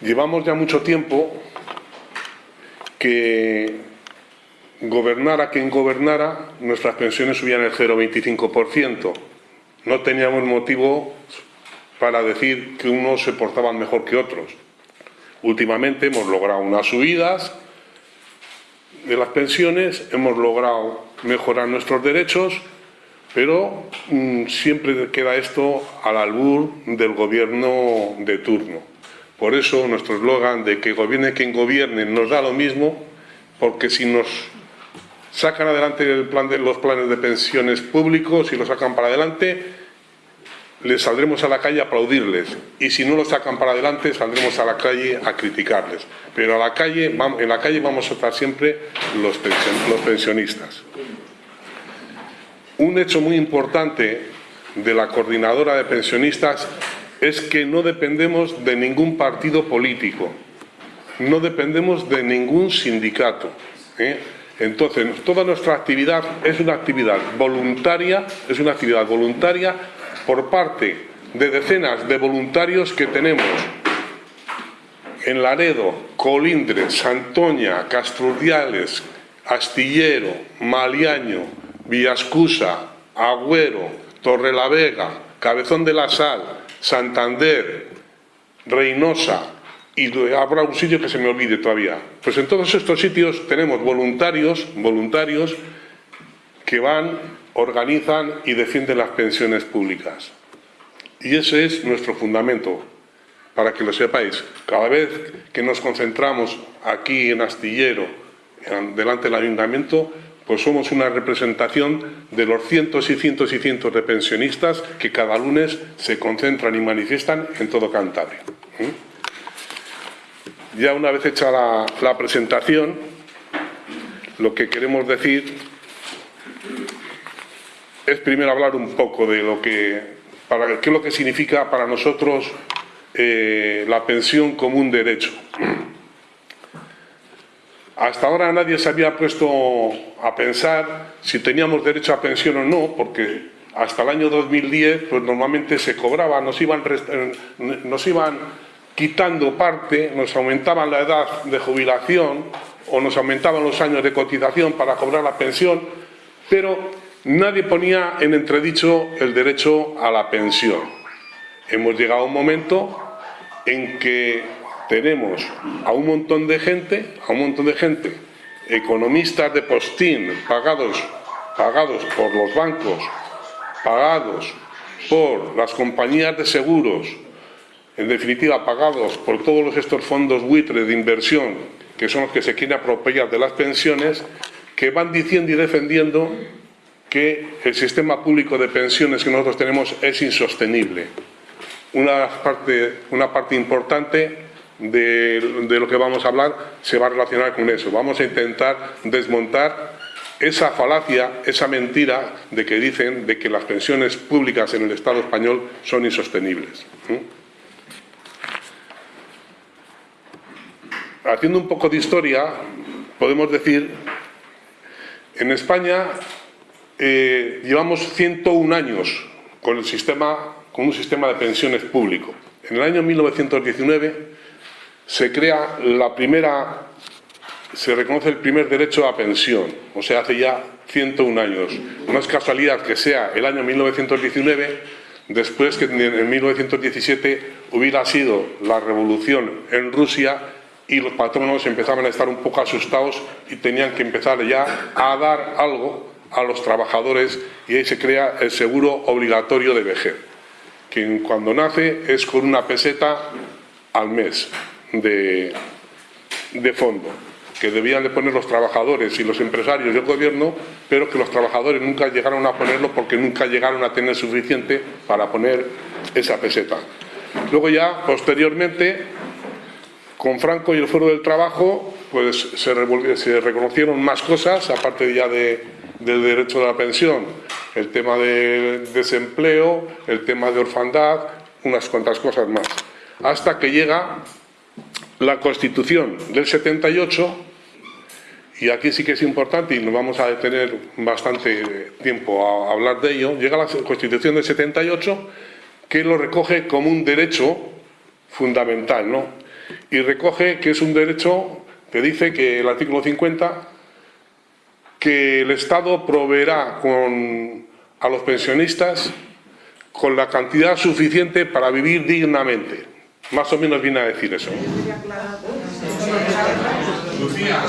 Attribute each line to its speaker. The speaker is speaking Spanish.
Speaker 1: Llevamos ya mucho tiempo que gobernara quien gobernara, nuestras pensiones subían el 0,25%. No teníamos motivo para decir que unos se portaban mejor que otros. Últimamente hemos logrado unas subidas de las pensiones, hemos logrado mejorar nuestros derechos, pero mm, siempre queda esto al albur del gobierno de turno. Por eso nuestro eslogan de que gobierne quien gobierne nos da lo mismo, porque si nos sacan adelante los planes de pensiones públicos y los sacan para adelante, les saldremos a la calle a aplaudirles. Y si no lo sacan para adelante, saldremos a la calle a criticarles. Pero a la calle, en la calle vamos a estar siempre los, los pensionistas. Un hecho muy importante de la coordinadora de pensionistas es que no dependemos de ningún partido político, no dependemos de ningún sindicato. ¿eh? Entonces, toda nuestra actividad es una actividad voluntaria, es una actividad voluntaria por parte de decenas de voluntarios que tenemos en Laredo, Colindres, Santoña, Castrurdiales, Astillero, Maliaño, Villascusa, Agüero, Torrelavega, Cabezón de la Sal, Santander, Reynosa, y habrá un sitio que se me olvide todavía. Pues en todos estos sitios tenemos voluntarios, voluntarios que van, organizan y defienden las pensiones públicas. Y ese es nuestro fundamento, para que lo sepáis. Cada vez que nos concentramos aquí en Astillero, delante del Ayuntamiento, pues somos una representación de los cientos y cientos y cientos de pensionistas que cada lunes se concentran y manifiestan en todo Cantabria. ¿Mm? Ya una vez hecha la, presentación, lo que queremos decir es primero hablar un poco de lo que, qué es lo que significa para nosotros eh, la pensión como un derecho. Hasta ahora nadie se había puesto a pensar si teníamos derecho a pensión o no, porque hasta el año 2010 pues normalmente se cobraba, nos iban, nos iban quitando parte, nos aumentaban la edad de jubilación o nos aumentaban los años de cotización para cobrar la pensión, pero nadie ponía en entredicho el derecho a la pensión. Hemos llegado a un momento en que tenemos a un montón de gente, a un montón de gente, economistas de postín, pagados, pagados por los bancos, pagados por las compañías de seguros, en definitiva pagados por todos estos fondos buitres de inversión, que son los que se quieren apropiar de las pensiones, que van diciendo y defendiendo que el sistema público de pensiones que nosotros tenemos es insostenible. Una parte importante de, lo que vamos a hablar se va a relacionar con eso. Vamos a intentar desmontar esa falacia, esa mentira de que dicen de que las pensiones públicas en el Estado español son insostenibles. haciendo un poco de historia, podemos decir, en España eh, llevamos 101 años con, el sistema, con un sistema de pensiones público. En el año 1919 se crea la primera, se reconoce el primer derecho a pensión, o sea, hace ya 101 años. No es casualidad que sea el año 1919, después que en 1917 hubiera sido la revolución en Rusia y los patronos empezaban a estar un poco asustados y tenían que empezar ya a dar algo a los trabajadores y ahí se crea el seguro obligatorio de vejez, que cuando nace es con una peseta al mes de, fondo, que debían de poner los trabajadores y los empresarios y el gobierno, pero que los trabajadores nunca llegaron a ponerlo porque nunca llegaron a tener suficiente para poner esa peseta. Luego ya, posteriormente, con Franco y el Foro del Trabajo, pues se, reconocieron más cosas, aparte ya de, del derecho a la pensión, el tema de desempleo, el tema de orfandad, unas cuantas cosas más. Hasta que llega la Constitución del 78, y aquí sí que es importante y nos vamos a detener bastante tiempo a hablar de ello, llega la Constitución del 78 que lo recoge como un derecho fundamental, ¿no? y recoge que es un derecho que dice que el artículo 50 que el Estado proveerá con, a los pensionistas con la cantidad suficiente para vivir dignamente.
Speaker 2: Μας όμοινο βίνα εθίδεσαι. Λουθία.